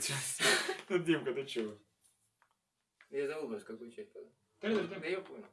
Сейчас. Ну, Димка, ты чего? Я забыл просто, какую часть тогда. Да я понял.